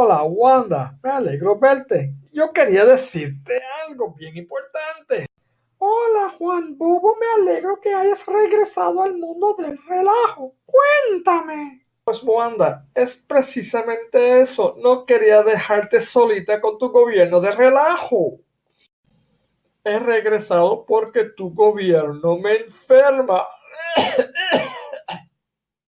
Hola, Wanda. Me alegro verte. Yo quería decirte algo bien importante. Hola, Juan Bobo. Me alegro que hayas regresado al mundo del relajo. Cuéntame. Pues Wanda, es precisamente eso. No quería dejarte solita con tu gobierno de relajo. He regresado porque tu gobierno me enferma.